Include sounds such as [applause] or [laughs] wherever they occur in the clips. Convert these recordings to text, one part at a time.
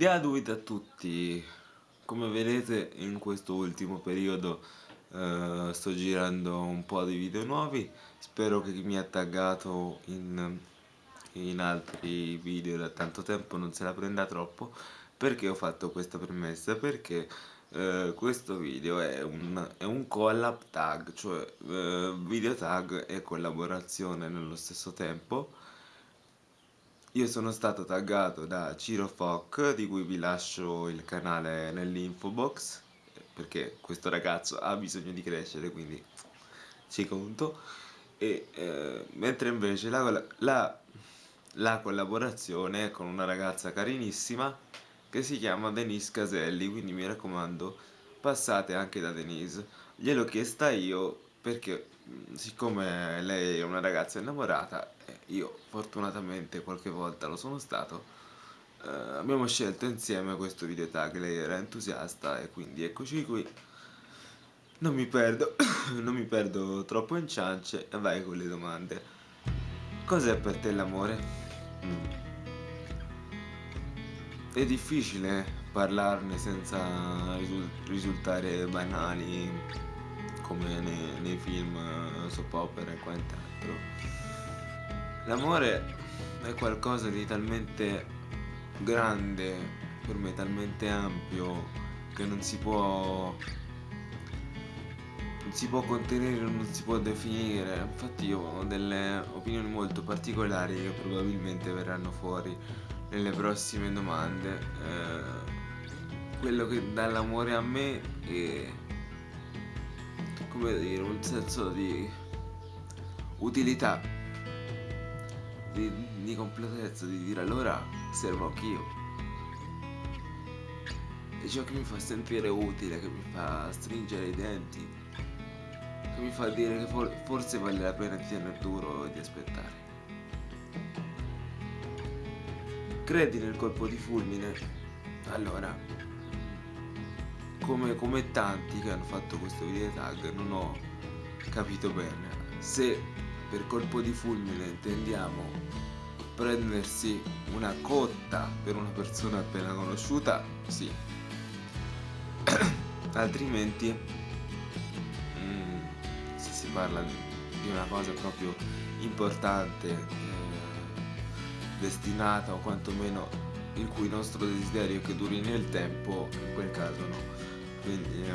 Gratuita a tutti, come vedete in questo ultimo periodo eh, sto girando un po' di video nuovi, spero che chi mi ha taggato in, in altri video da tanto tempo non se la prenda troppo, perché ho fatto questa premessa? Perché eh, questo video è un, è un collab tag, cioè eh, video tag e collaborazione nello stesso tempo, io sono stato taggato da Ciro Foc, di cui vi lascio il canale nell'info box, perché questo ragazzo ha bisogno di crescere, quindi ci conto. E, eh, mentre invece la, la, la collaborazione è con una ragazza carinissima che si chiama Denise Caselli, quindi mi raccomando passate anche da Denise. Gliel'ho chiesta io perché siccome lei è una ragazza innamorata, io fortunatamente qualche volta lo sono stato, eh, abbiamo scelto insieme questo video tag, lei era entusiasta e quindi eccoci qui. Non mi perdo, [coughs] non mi perdo troppo in ciance e vai con le domande. Cos'è per te l'amore? Mm. È difficile parlarne senza risultare banali come nei, nei film soap opera e quant'altro. L'amore è qualcosa di talmente grande, per me talmente ampio, che non si può non si può contenere, non si può definire. Infatti io ho delle opinioni molto particolari che probabilmente verranno fuori nelle prossime domande. Eh, quello che dà l'amore a me è come dire, un senso di utilità, di, di completezza, di dire allora servo anch'io. È ciò che mi fa sentire utile, che mi fa stringere i denti, che mi fa dire che for forse vale la pena di tenere duro e di aspettare. Credi nel colpo di fulmine? Allora, come, come tanti che hanno fatto questo video tag non ho capito bene. Se per colpo di fulmine intendiamo prendersi una cotta per una persona appena conosciuta sì. [coughs] Altrimenti mm, se si parla di una cosa proprio importante eh, destinata o quantomeno il cui nostro desiderio è che duri nel tempo in quel caso no quindi è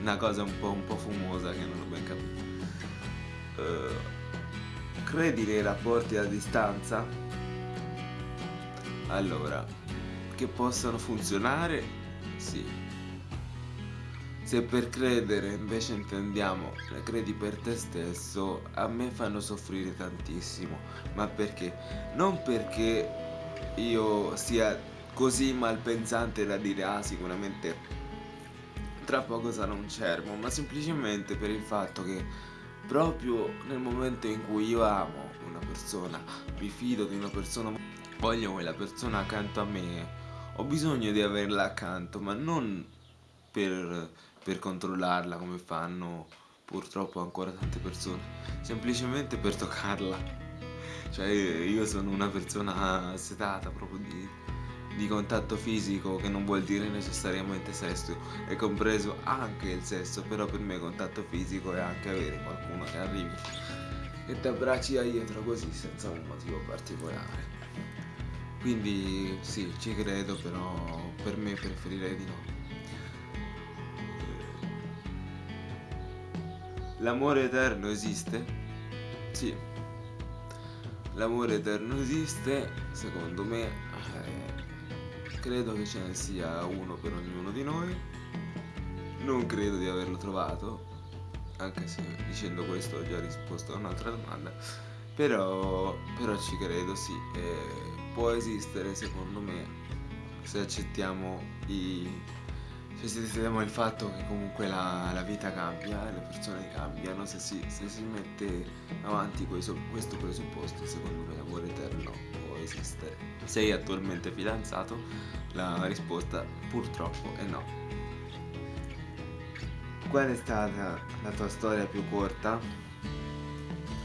una cosa un po', un po fumosa che non ho ben capito uh, credi nei rapporti a distanza? allora che possano funzionare? sì se per credere invece intendiamo credi per te stesso, a me fanno soffrire tantissimo. Ma perché? Non perché io sia così malpensante da dire ah sicuramente tra poco sarà un cervo, ma semplicemente per il fatto che proprio nel momento in cui io amo una persona, mi fido di una persona, voglio quella persona accanto a me, ho bisogno di averla accanto, ma non per, per controllarla come fanno purtroppo ancora tante persone, semplicemente per toccarla. Cioè io sono una persona setata proprio di di contatto fisico che non vuol dire necessariamente sesso è compreso anche il sesso però per me contatto fisico è anche avere qualcuno che arrivi e ti abbracci da dietro così senza un motivo particolare. Quindi sì ci credo però per me preferirei di no. L'amore eterno esiste? sì. L'amore eterno esiste secondo me credo che ce ne sia uno per ognuno di noi. Non credo di averlo trovato anche se dicendo questo ho già risposto a un'altra domanda. Però, però ci credo sì e può esistere secondo me se accettiamo i se accettiamo il fatto che comunque la, la vita cambia le persone cambiano se si, se si mette avanti questo, questo presupposto secondo me l'amore eterno esistere. Sei attualmente fidanzato? La risposta purtroppo è no. Qual è stata la tua storia più corta?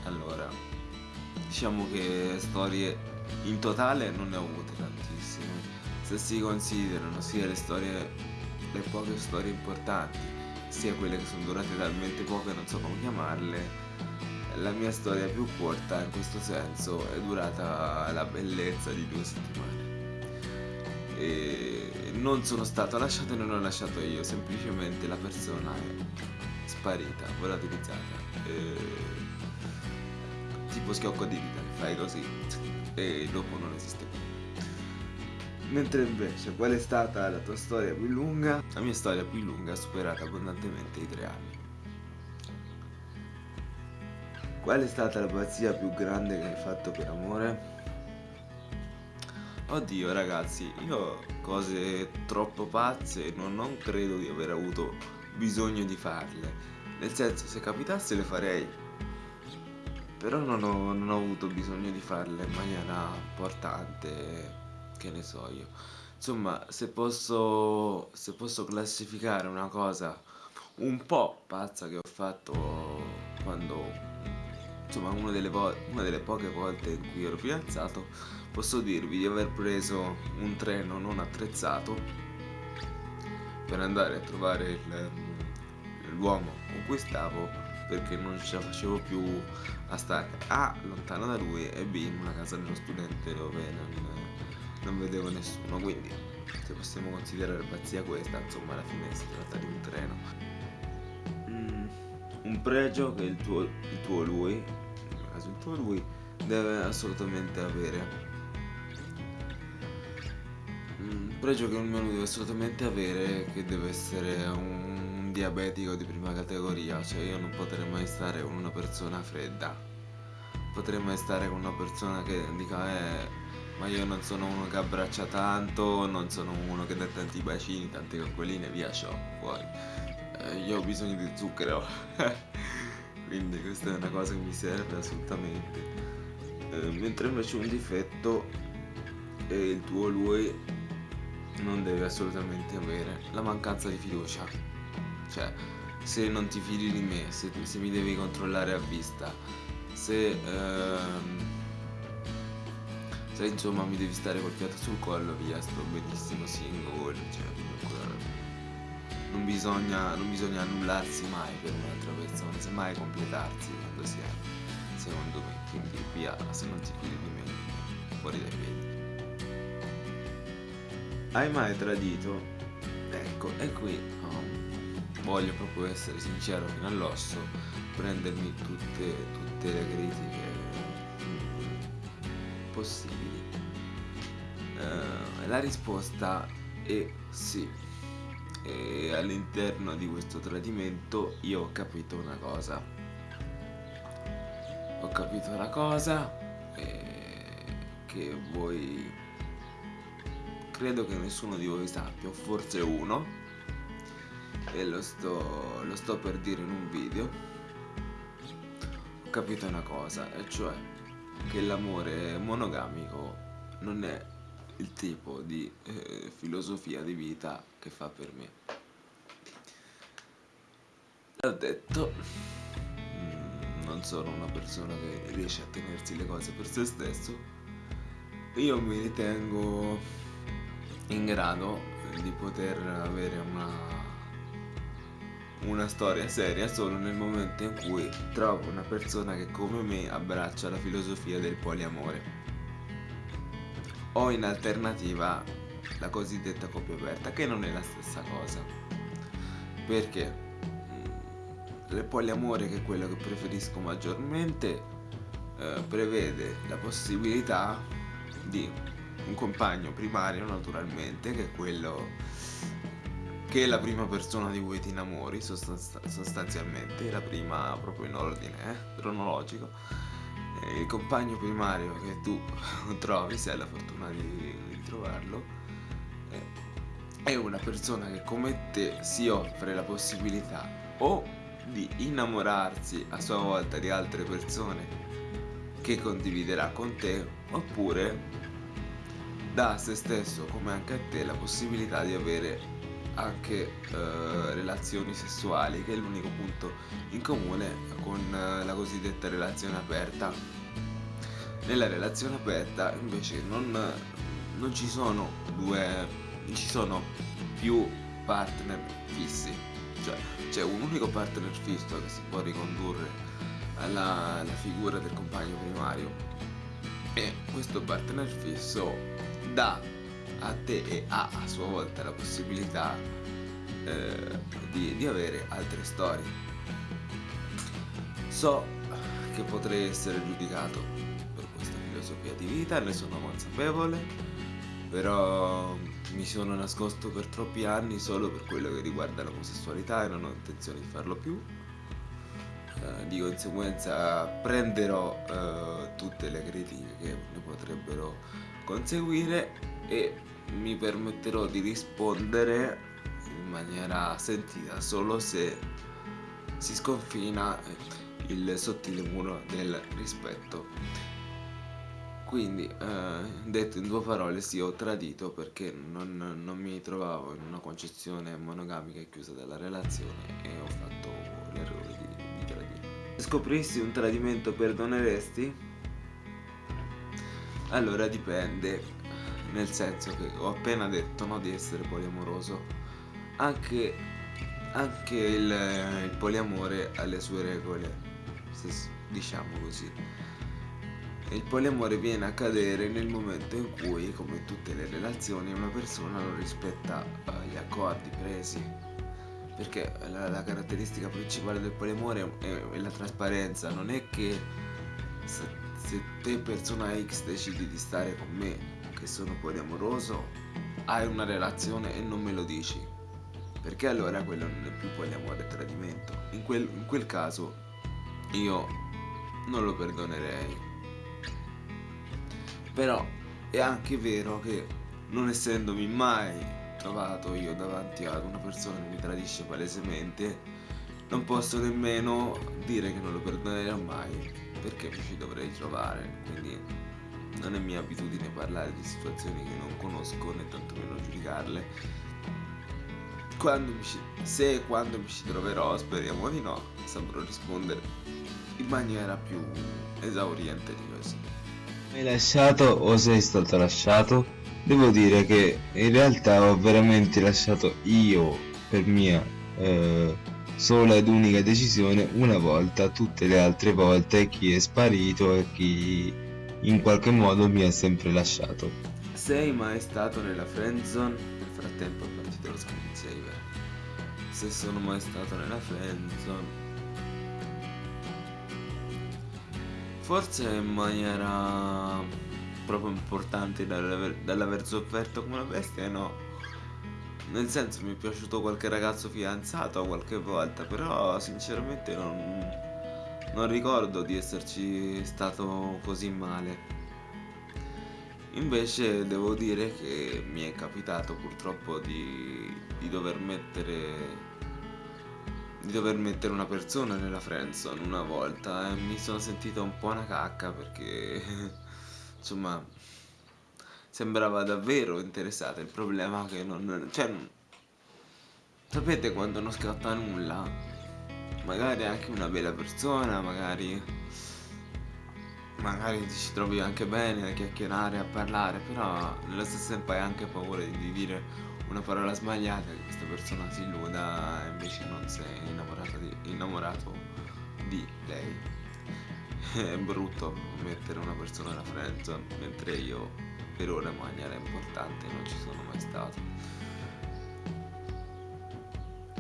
Allora, diciamo che storie in totale non ne ho avute tantissime. se si considerano sia le storie, le poche storie importanti, sia quelle che sono durate talmente poche, non so come chiamarle, la mia storia più corta in questo senso è durata la bellezza di due settimane. E non sono stato lasciato e non ho lasciato io, semplicemente la persona è sparita, volatilizzata. E... Tipo schiocco di dita, fai così e dopo non esiste più. Mentre invece qual è stata la tua storia più lunga? La mia storia più lunga ha superato abbondantemente i tre anni. Qual è stata la pazzia più grande che hai fatto per amore? Oddio ragazzi, io cose troppo pazze non, non credo di aver avuto bisogno di farle. Nel senso, se capitasse le farei. Però non ho, non ho avuto bisogno di farle in maniera importante, che ne so io. Insomma, se posso, se posso classificare una cosa un po' pazza che ho fatto quando insomma una delle, una delle, poche volte in cui ero fidanzato posso dirvi di aver preso un treno non attrezzato per andare a trovare l'uomo con cui stavo perché non ce la facevo più a stare A lontano da lui e B in una casa dello studente dove non, non vedevo nessuno. Quindi se possiamo considerare pazzia questa insomma alla fine si tratta di un treno un pregio che il tuo, il tuo lui, il tuo lui, deve assolutamente avere. Un pregio che un lui deve assolutamente avere che deve essere un diabetico di prima categoria, cioè io non potrei mai stare con una persona fredda. Potrei mai stare con una persona che dica eh ma io non sono uno che abbraccia tanto, non sono uno che dà tanti bacini, tante coccoline, via ciò, fuori io ho bisogno di zucchero. [laughs] Quindi questa è una cosa che mi serve assolutamente. Eh, mentre invece un difetto è il tuo lui non deve assolutamente avere la mancanza di fiducia. Cioè se non ti fidi di me se, se mi devi controllare a vista se ehm, se insomma mi devi stare col fiato sul collo via sto benissimo single cioè non bisogna, non bisogna annullarsi mai per un'altra persona, semmai completarsi quando si è, secondo me. Quindi via, se non ti fidi di me, fuori dai piedi. Hai mai tradito? Ecco, e qui um, voglio proprio essere sincero fino all'osso, prendermi tutte, tutte le critiche mm, possibili. Uh, la risposta è sì e all'interno di questo tradimento io ho capito una cosa. Ho capito una cosa eh, che voi credo che nessuno di voi sappia o forse uno e lo sto, lo sto per dire in un video. Ho capito una cosa e cioè che l'amore monogamico non è il tipo di eh, filosofia di vita che fa per me. L'ho detto, mm, non sono una persona che riesce a tenersi le cose per se stesso, io mi ritengo in grado di poter avere una, una storia seria solo nel momento in cui trovo una persona che come me abbraccia la filosofia del poliamore o in alternativa la cosiddetta coppia aperta che non è la stessa cosa. Perché mm, il poliamore che è quello che preferisco maggiormente eh, prevede la possibilità di un compagno primario naturalmente che è quello che è la prima persona di cui ti innamori sostanzialmente la prima proprio in ordine eh, cronologico il compagno primario che tu [laughs] trovi, se hai la fortuna di, trovarlo, è una persona che come te si offre la possibilità o di innamorarsi a sua volta di altre persone che condividerà con te oppure dà a se stesso come anche a te la possibilità di avere anche eh, relazioni sessuali che è l'unico punto in comune con eh, la cosiddetta relazione aperta. Nella relazione aperta invece non, non ci sono due, ci sono più partner fissi, cioè c'è un unico partner fisso che si può ricondurre alla, alla figura del compagno primario. E questo partner fisso dà a te e ha a sua volta la possibilità eh, di, di avere altre storie. So che potrei essere giudicato per questa filosofia di vita, ne sono consapevole, però mi sono nascosto per troppi anni solo per quello che riguarda l'omosessualità e non ho intenzione di farlo più. Eh, di conseguenza prenderò eh, tutte le critiche che ne potrebbero conseguire e mi permetterò di rispondere in maniera sentita solo se si sconfina il sottile muro del rispetto. Quindi, eh, detto in due parole, sì, ho tradito perché non, non, mi trovavo in una concezione monogamica e chiusa della relazione e ho fatto l'errore di, di tradire. Se scoprissi un tradimento, perdoneresti? Allora dipende, nel senso che ho appena detto no, di essere poliamoroso. Anche, anche il, il poliamore ha le sue regole, se, diciamo così il poliamore viene a cadere nel momento in cui, come in tutte le relazioni, una persona non rispetta uh, gli accordi presi. Perché la, la, caratteristica principale del poliamore è, è la trasparenza, non è che se, te persona X decidi di stare con me, che sono poliamoroso, hai una relazione e non me lo dici. Perché allora quello non è più poliamore, è tradimento. In quel, in quel caso io non lo perdonerei però è anche vero che non essendomi mai trovato io davanti ad una persona che mi tradisce palesemente, non posso nemmeno dire che non lo perdonerò mai, perché mi ci dovrei trovare, quindi non è mia abitudine parlare di situazioni che non conosco né tantomeno giudicarle. Quando ci, se e quando mi ci troverò, speriamo di no, saprò rispondere in maniera più esauriente di così. Mi hai lasciato o sei stato lasciato? Devo dire che in realtà ho veramente lasciato io per mia eh, sola ed unica decisione una volta, tutte le altre volte chi è sparito e chi in qualche modo mi ha sempre lasciato. Sei mai stato nella friendzone? Nel frattempo è partito lo screensaver. Se sono mai stato nella friendzone Forse in maniera proprio importante dall'aver, dall'aver sofferto come una bestia, no. Nel senso mi è piaciuto qualche ragazzo fidanzato qualche volta, però sinceramente non, non ricordo di esserci stato così male. Invece devo dire che mi è capitato purtroppo di, di dover mettere di dover mettere una persona nella friendzone una volta e mi sono sentito un po' una cacca perché [laughs] insomma sembrava davvero interessata il problema è che non cioè sapete quando non scatta nulla magari anche una bella persona magari magari ci trovi anche bene a chiacchierare a parlare però nello stesso tempo hai anche paura di dire una parola sbagliata che questa persona si illuda e invece non sei di, innamorato di lei. [laughs] È brutto mettere una persona alla friendzone, mentre io per ora in maniera importante non ci sono mai stato.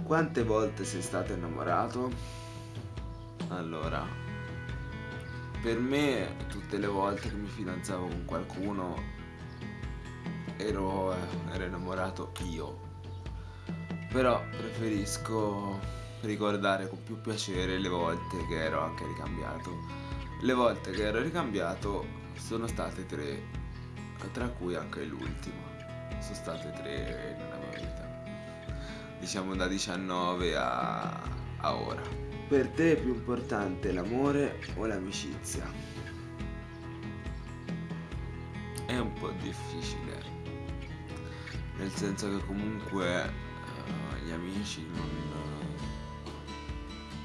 Quante volte sei stato innamorato? Allora, per me tutte le volte che mi fidanzavo con qualcuno ero, ero innamorato io. Però preferisco ricordare con più piacere le volte che ero anche ricambiato. Le volte che ero ricambiato sono state tre, tra cui anche l'ultima. Sono state tre nella mia vita. Diciamo da 19 a, a ora. Per te è più importante l'amore o l'amicizia? È un po' difficile nel senso che comunque uh, gli amici non,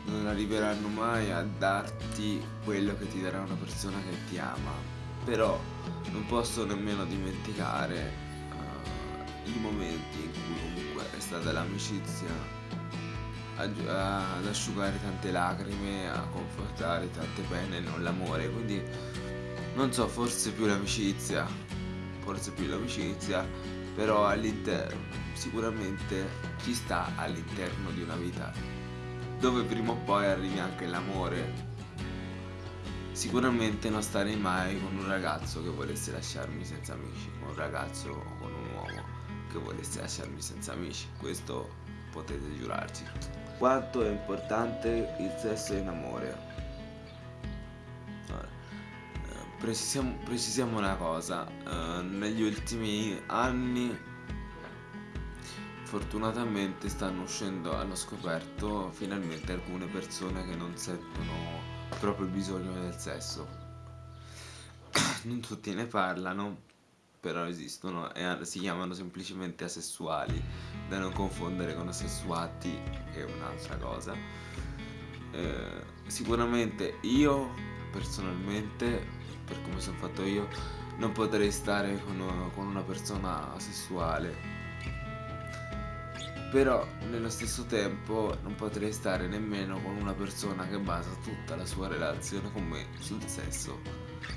non arriveranno mai a darti quello che ti darà una persona che ti ama però non posso nemmeno dimenticare uh, i momenti in cui comunque è stata l'amicizia ad asciugare tante lacrime, a confortare tante pene, non l'amore, quindi non so, forse più l'amicizia, forse più l'amicizia, però all'interno, sicuramente ci sta all'interno di una vita dove prima o poi arrivi anche l'amore. Sicuramente non starei mai con un ragazzo che volesse lasciarmi senza amici, con un ragazzo o con un uomo che volesse lasciarmi senza amici, questo potete giurarci. Quanto è importante il sesso in amore? Precisiamo, precisiamo una cosa, uh, negli ultimi anni fortunatamente stanno uscendo, hanno scoperto finalmente alcune persone che non sentono proprio il bisogno del sesso. [clears throat] non tutti ne parlano, però esistono e si chiamano semplicemente asessuali, da non confondere con asessuati, che è un'altra cosa. Eh, sicuramente io personalmente per come sono fatto io, non potrei stare con, una persona sessuale. Però nello stesso tempo non potrei stare nemmeno con una persona che basa tutta la sua relazione con me sul sesso.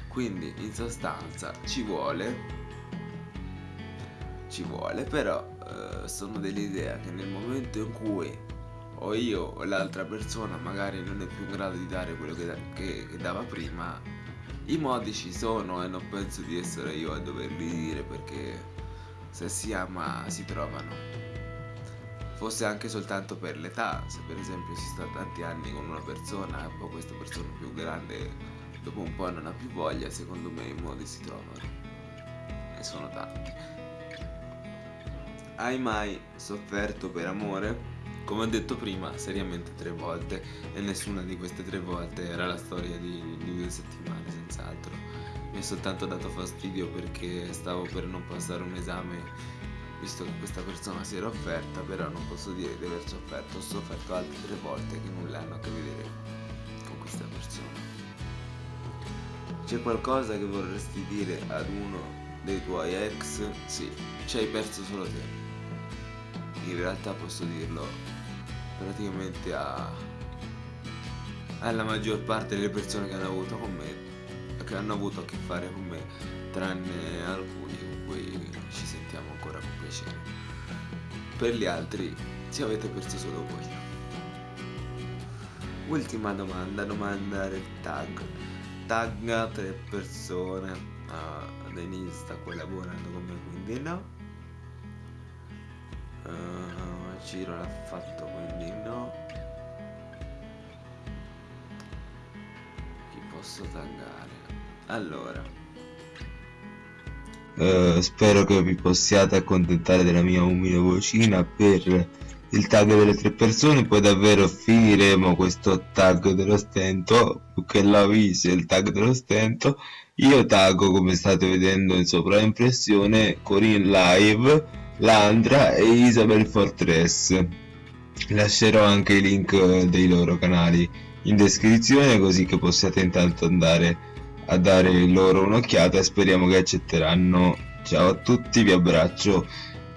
Quindi in sostanza ci vuole ci vuole, però eh, sono dell'idea che nel momento in cui o io o l'altra persona magari non è più in grado di dare quello che, che, che dava prima, i modi ci sono e non penso di essere io a doverli dire perché se si ama si trovano. Fosse anche soltanto per l'età, se per esempio si sta tanti anni con una persona e poi questa persona più grande dopo un po' non ha più voglia, secondo me i modi si trovano. E sono tanti. Hai mai sofferto per amore? Come ho detto prima, seriamente tre volte e nessuna di queste tre volte era la storia di, di due settimane, senz'altro. Mi è soltanto dato fastidio perché stavo per non passare un esame visto che questa persona si era offerta, però non posso dire di aver sofferto, ho sofferto altre tre volte che nulla hanno a che vedere con questa persona. C'è qualcosa che vorresti dire ad uno dei tuoi ex? Sì, ci hai perso solo te. In realtà posso dirlo praticamente a, alla maggior parte delle persone che hanno avuto con me, che hanno avuto a che fare con me, tranne alcuni cui ci sentiamo ancora con piacere. Per gli altri ci avete perso solo voi. Ultima domanda, domanda del tag. Tagga tre persone. Uh, Denise sta collaborando con me, quindi no. Uh, Ciro l'ha fatto quindi no chi posso taggare allora uh, spero che vi possiate accontentare della mia umile vocina per il tag delle tre persone poi davvero finiremo questo tag dello stento che l'avviso il tag dello stento io taggo come state vedendo in sovraimpressione Corinne Live Landra e Isabel Fortress. Lascerò anche i link dei loro canali in descrizione così che possiate intanto andare a dare loro un'occhiata e speriamo che accetteranno. Ciao a tutti, vi abbraccio.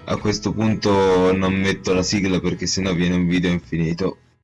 A questo punto non metto la sigla perché sennò viene un video infinito.